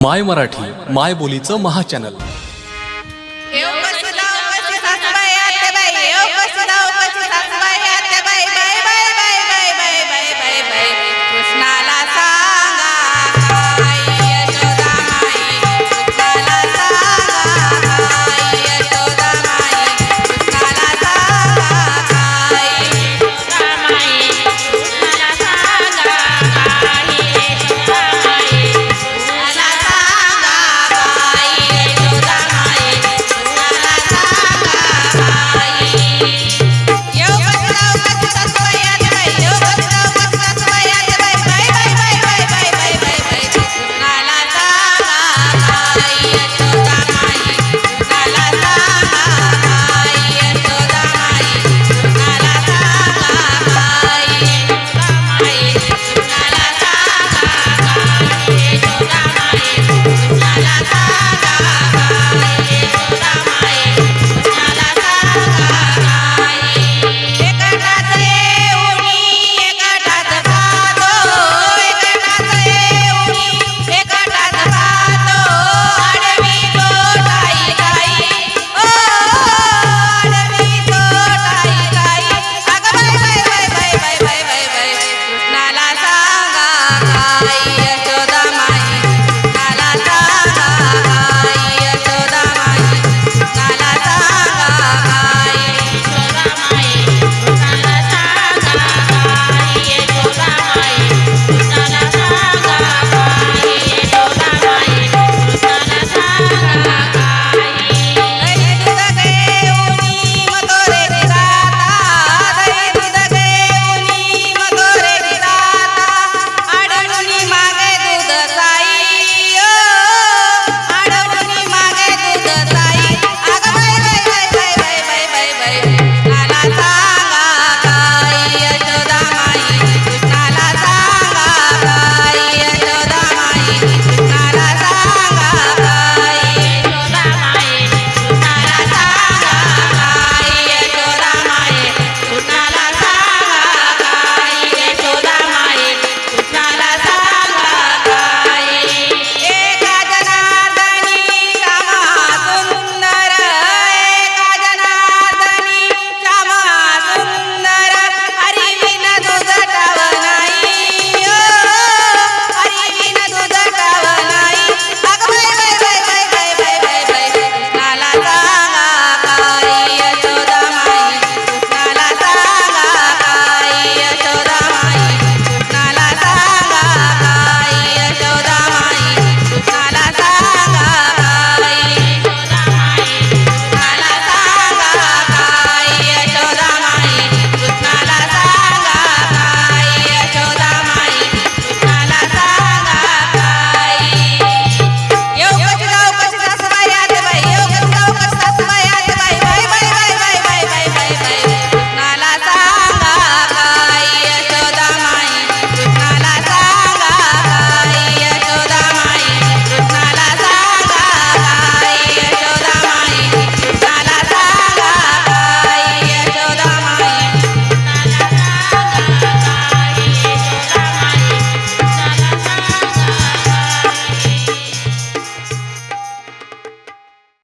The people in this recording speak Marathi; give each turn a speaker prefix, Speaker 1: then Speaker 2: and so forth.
Speaker 1: माय मराठी माय बोलीचं महाचॅनल